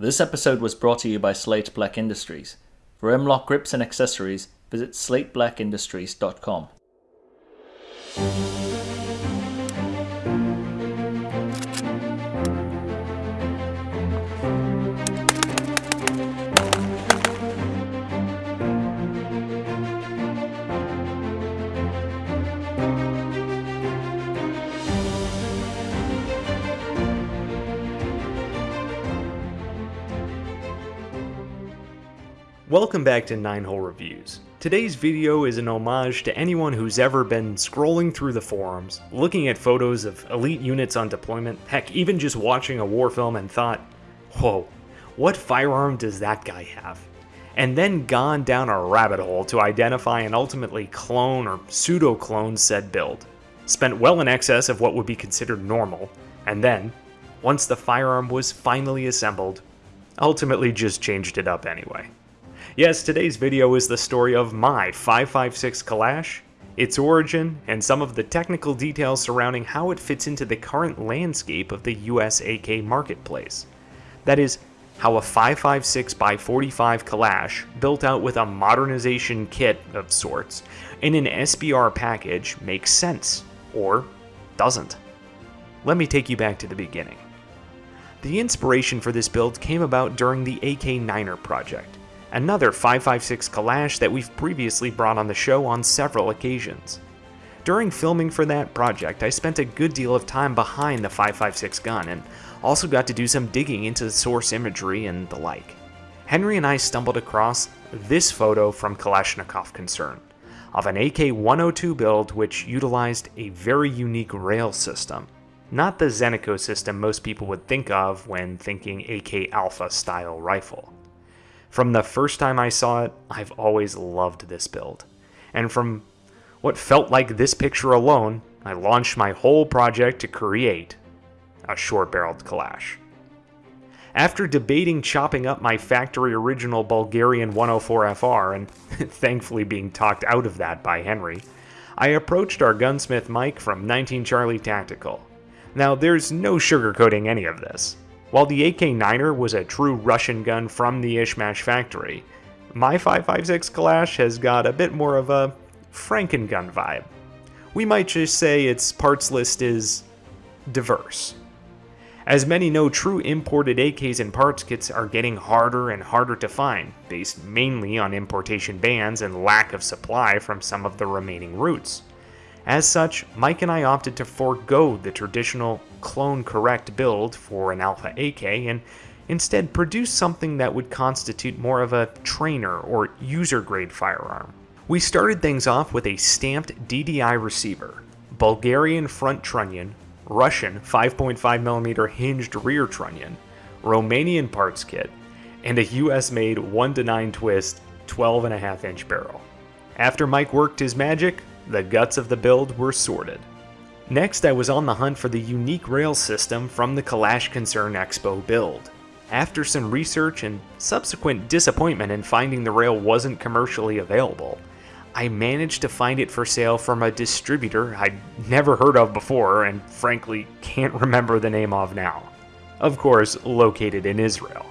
This episode was brought to you by Slate Black Industries. For M-LOK grips and accessories, visit slateBlackIndustries.com. Welcome back to 9 Hole Reviews. Today's video is an homage to anyone who's ever been scrolling through the forums, looking at photos of elite units on deployment, heck, even just watching a war film and thought, whoa, what firearm does that guy have? And then gone down a rabbit hole to identify and ultimately clone or pseudo clone said build. Spent well in excess of what would be considered normal, and then, once the firearm was finally assembled, ultimately just changed it up anyway. Yes, today's video is the story of my 556 Kalash, its origin, and some of the technical details surrounding how it fits into the current landscape of the US AK marketplace. That is, how a 556x45 Kalash, built out with a modernization kit of sorts, in an SBR package makes sense, or doesn't. Let me take you back to the beginning. The inspiration for this build came about during the AK-9er project another 556 Kalash that we've previously brought on the show on several occasions. During filming for that project, I spent a good deal of time behind the 556 gun and also got to do some digging into the source imagery and the like. Henry and I stumbled across this photo from Kalashnikov Concern of an AK-102 build which utilized a very unique rail system. Not the Zenitco system most people would think of when thinking AK Alpha style rifle. From the first time I saw it, I've always loved this build. And from what felt like this picture alone, I launched my whole project to create a short-barreled Kalash. After debating chopping up my factory original Bulgarian 104FR and thankfully being talked out of that by Henry, I approached our gunsmith Mike from 19 Charlie Tactical. Now, there's no sugarcoating any of this. While the AK-9er was a true Russian gun from the Izhmash factory, my 556 Kalash has got a bit more of a Franken-gun vibe. We might just say its parts list is diverse. As many know, true imported AKs and parts kits are getting harder and harder to find, based mainly on importation bans and lack of supply from some of the remaining routes. As such, Mike and I opted to forego the traditional clone correct build for an Alpha AK and instead produce something that would constitute more of a trainer or user grade firearm. We started things off with a stamped DDI receiver, Bulgarian front trunnion, Russian 5.5mm hinged rear trunnion, Romanian parts kit, and a US made 1 to 9 twist 12.5 inch barrel. After Mike worked his magic, the guts of the build were sorted. Next, I was on the hunt for the unique rail system from the Kalash Concern Expo build. After some research and subsequent disappointment in finding the rail wasn't commercially available, I managed to find it for sale from a distributor I'd never heard of before and frankly can't remember the name of now. Of course, located in Israel.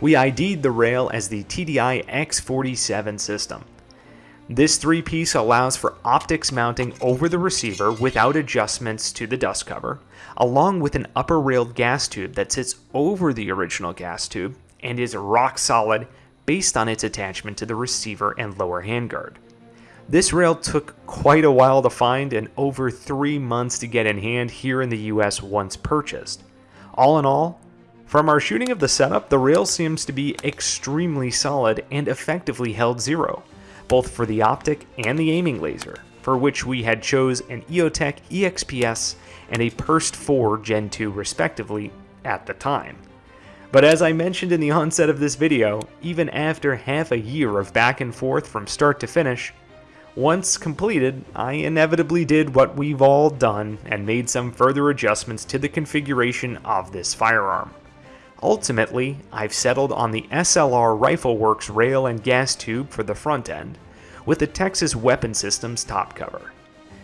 We ID'd the rail as the TDI X47 system, this three piece allows for optics mounting over the receiver without adjustments to the dust cover, along with an upper railed gas tube that sits over the original gas tube and is rock solid based on its attachment to the receiver and lower handguard. This rail took quite a while to find and over three months to get in hand here in the US once purchased. All in all, from our shooting of the setup, the rail seems to be extremely solid and effectively held zero both for the optic and the aiming laser, for which we had chose an EOTech EXPS and a PERST 4 Gen 2 respectively at the time. But as I mentioned in the onset of this video, even after half a year of back and forth from start to finish, once completed, I inevitably did what we've all done and made some further adjustments to the configuration of this firearm. Ultimately, I've settled on the SLR Rifleworks rail and gas tube for the front end, with the Texas Weapon Systems top cover.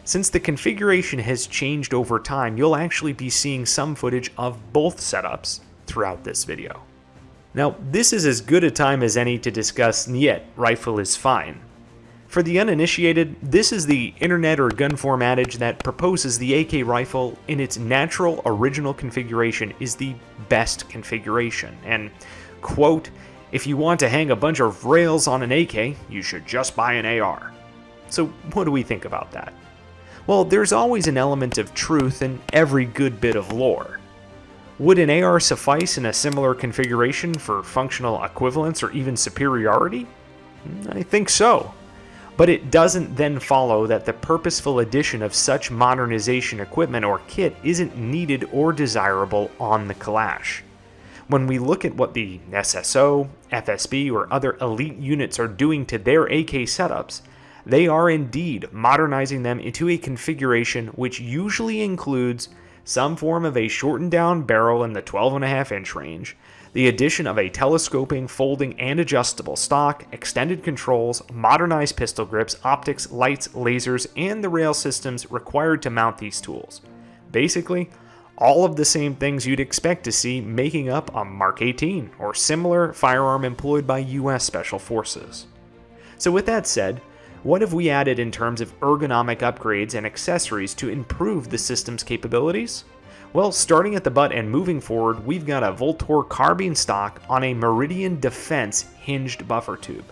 Since the configuration has changed over time, you'll actually be seeing some footage of both setups throughout this video. Now, this is as good a time as any to discuss Niet rifle is fine. For the uninitiated, this is the internet or gun form adage that proposes the AK rifle in its natural original configuration is the best configuration, and, quote, if you want to hang a bunch of rails on an AK, you should just buy an AR. So, what do we think about that? Well, there's always an element of truth in every good bit of lore. Would an AR suffice in a similar configuration for functional equivalence or even superiority? Mm, I think so. But it doesn't then follow that the purposeful addition of such modernization equipment or kit isn't needed or desirable on the Kalash. When we look at what the SSO, FSB, or other elite units are doing to their AK setups, they are indeed modernizing them into a configuration which usually includes some form of a shortened down barrel in the 12.5 inch range, the addition of a telescoping, folding, and adjustable stock, extended controls, modernized pistol grips, optics, lights, lasers, and the rail systems required to mount these tools. Basically, all of the same things you'd expect to see making up a Mark 18 or similar firearm employed by US Special Forces. So, with that said, what have we added in terms of ergonomic upgrades and accessories to improve the system's capabilities? Well, starting at the butt and moving forward, we've got a Vltor carbine stock on a Meridian Defense hinged buffer tube.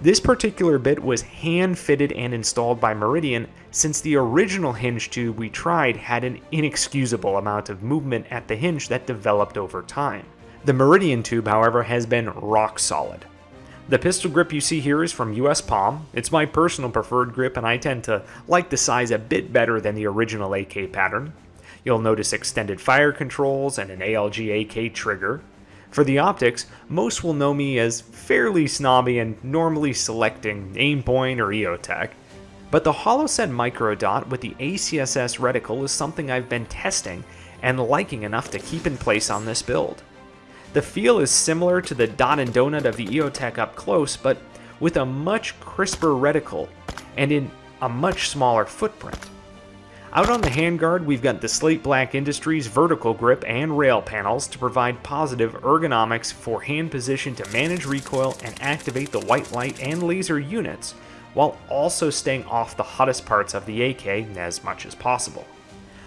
This particular bit was hand fitted and installed by Meridian since the original hinge tube we tried had an inexcusable amount of movement at the hinge that developed over time. The Meridian tube, however, has been rock solid. The pistol grip you see here is from US Palm. It's my personal preferred grip and I tend to like the size a bit better than the original AK pattern. You'll notice extended fire controls and an ALG AK trigger. For the optics, most will know me as fairly snobby and normally selecting Aimpoint or EOTech. But the Holoset Micro Dot with the ACSS reticle is something I've been testing and liking enough to keep in place on this build. The feel is similar to the dot and donut of the EOTech up close, but with a much crisper reticle and in a much smaller footprint. Out on the handguard, we've got the Slate Black Industries vertical grip and rail panels to provide positive ergonomics for hand position to manage recoil and activate the white light and laser units, while also staying off the hottest parts of the AK as much as possible.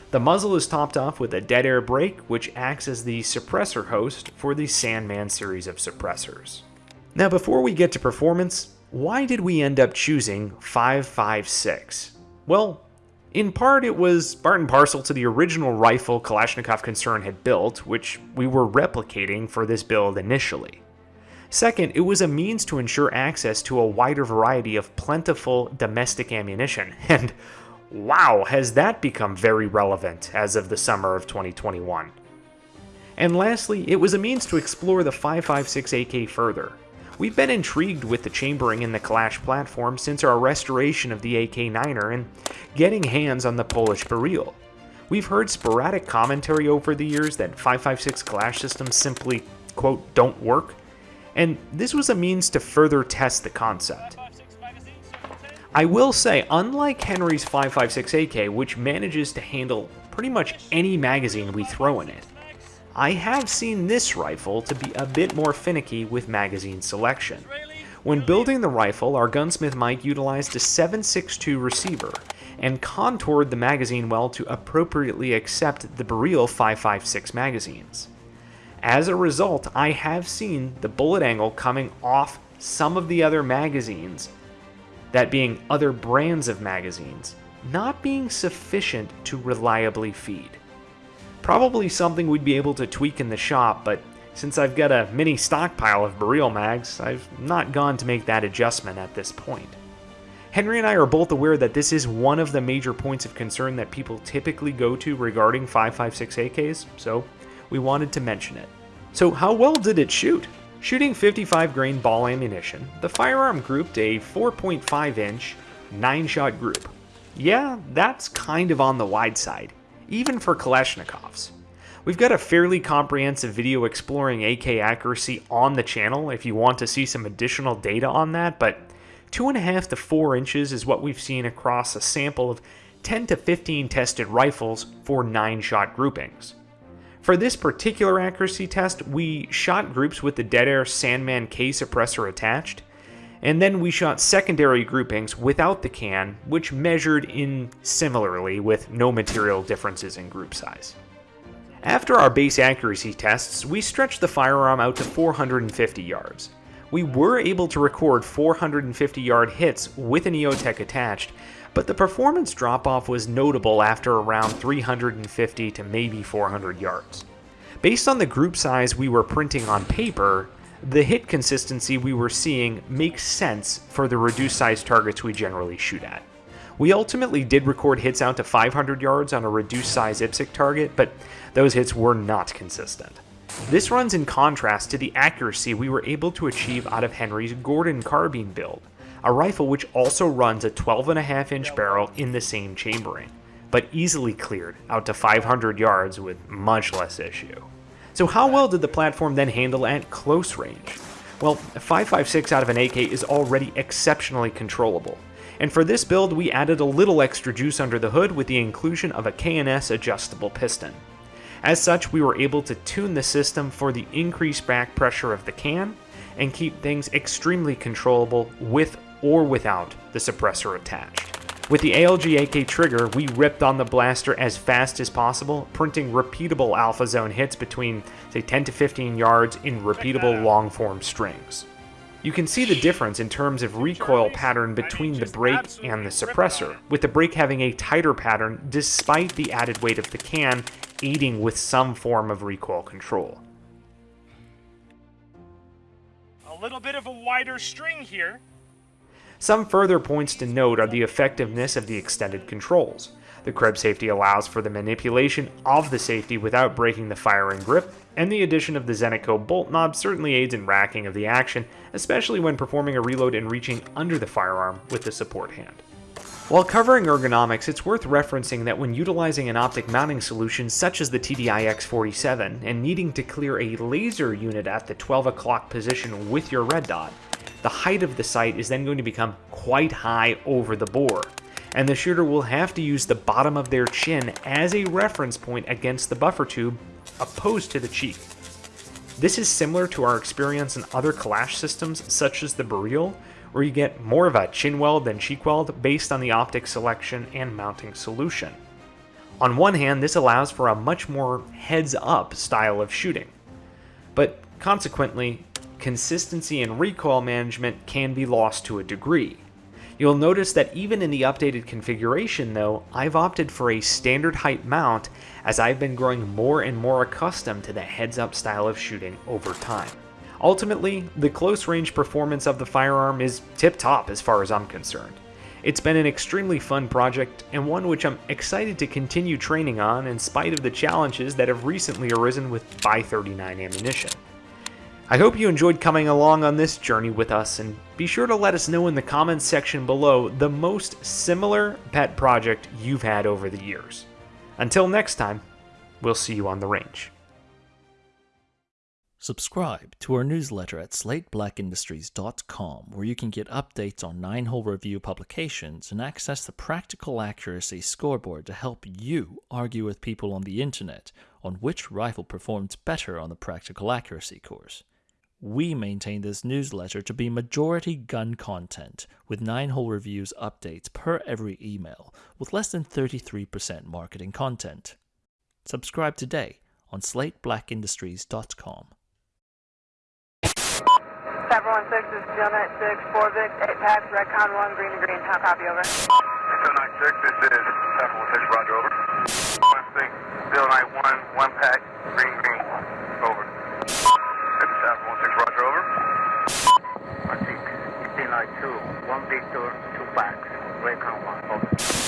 The muzzle is topped off with a dead air brake, which acts as the suppressor host for the Sandman series of suppressors. Now before we get to performance, why did we end up choosing 5.56? Well, in part it was part and parcel to the original rifle Kalashnikov Concern had built, which we were replicating for this build initially. Second, it was a means to ensure access to a wider variety of plentiful domestic ammunition, and Wow, has that become very relevant as of the summer of 2021. And lastly, it was a means to explore the 5.56 AK further. We've been intrigued with the chambering in the Kalash platform since our restoration of the AK-9er and getting hands on the Polish Beryl. We've heard sporadic commentary over the years that 5.56 Kalash systems simply, quote, don't work, and this was a means to further test the concept. I will say, unlike Henry's 5.56 AK, which manages to handle pretty much any magazine we throw in it, I have seen this rifle to be a bit more finicky with magazine selection. When building the rifle, our gunsmith Mike utilized a 7.62 receiver and contoured the magazine well to appropriately accept the Beryl 5.56 magazines. As a result, I have seen the bullet angle coming off some of the other magazines that being other brands of magazines, not being sufficient to reliably feed. Probably something we'd be able to tweak in the shop, but since I've got a mini stockpile of Beryl mags, I've not gone to make that adjustment at this point. Henry and I are both aware that this is one of the major points of concern that people typically go to regarding 5.56 AKs, so we wanted to mention it. So how well did it shoot? Shooting 55 grain ball ammunition, the firearm grouped a 4.5 inch, 9 shot group. Yeah, that's kind of on the wide side, even for Kalashnikovs. We've got a fairly comprehensive video exploring AK accuracy on the channel if you want to see some additional data on that, but 2.5 to 4 inches is what we've seen across a sample of 10 to 15 tested rifles for 9 shot groupings. For this particular accuracy test, we shot groups with the Dead Air Sandman K suppressor attached, and then we shot secondary groupings without the can, which measured in similarly with no material differences in group size. After our base accuracy tests, we stretched the firearm out to 450 yards. We were able to record 450 yard hits with an EOTech attached, but the performance drop off was notable after around 350 to maybe 400 yards. Based on the group size we were printing on paper, the hit consistency we were seeing makes sense for the reduced size targets we generally shoot at. We ultimately did record hits out to 500 yards on a reduced size IPSC target, but those hits were not consistent. This runs in contrast to the accuracy we were able to achieve out of Henry's Gordon carbine build, a rifle which also runs a 12.5 inch barrel in the same chambering, but easily cleared out to 500 yards with much less issue. So how well did the platform then handle at close range? Well, 5.56 out of an AK is already exceptionally controllable, and for this build we added a little extra juice under the hood with the inclusion of a KNS adjustable piston. As such, we were able to tune the system for the increased back pressure of the can, and keep things extremely controllable with or without the suppressor attached. With the ALG AK trigger, we ripped on the blaster as fast as possible, printing repeatable alpha zone hits between, say, 10 to 15 yards in repeatable long form strings. You can see the difference in terms of recoil pattern between the brake and the suppressor, with the brake having a tighter pattern despite the added weight of the can aiding with some form of recoil control. A little bit of a wider string here, some further points to note are the effectiveness of the extended controls. The Krebs safety allows for the manipulation of the safety without breaking the firing grip, and the addition of the Zenitco bolt knob certainly aids in racking of the action, especially when performing a reload and reaching under the firearm with the support hand. While covering ergonomics, it's worth referencing that when utilizing an optic mounting solution such as the TDI X47 and needing to clear a laser unit at the 12 o'clock position with your red dot, the height of the sight is then going to become quite high over the bore, and the shooter will have to use the bottom of their chin as a reference point against the buffer tube opposed to the cheek. This is similar to our experience in other Kalash systems such as the Beryl, where you get more of a chin weld than cheek weld based on the optic selection and mounting solution. On one hand, this allows for a much more heads up style of shooting, but consequently, consistency and recoil management can be lost to a degree. You'll notice that even in the updated configuration though, I've opted for a standard height mount as I've been growing more and more accustomed to the heads up style of shooting over time. Ultimately, the close range performance of the firearm is tip top as far as I'm concerned. It's been an extremely fun project and one which I'm excited to continue training on in spite of the challenges that have recently arisen with 539 ammunition. I hope you enjoyed coming along on this journey with us, and be sure to let us know in the comments section below the most similar pet project you've had over the years. Until next time, we'll see you on the range. Subscribe to our newsletter at slateBlackIndustries.com, where you can get updates on 9 hole review publications and access the practical accuracy scoreboard to help you argue with people on the internet on which rifle performs better on the practical accuracy course. We maintain this newsletter to be majority gun content, with 9 hole reviews updates per every email, with less than 33% marketing content. Subscribe today on slateBlackIndustries.com. 716 is Steel 96, 4 Vic, 8 packs, Redcon 1, green to green, how copy over? Steel 96, this is 716, roger over. 16, Steel 91, 1 pack, green green, over. Roger, over. I think 2, 1 Victor, 2 packs, Recon 1, over.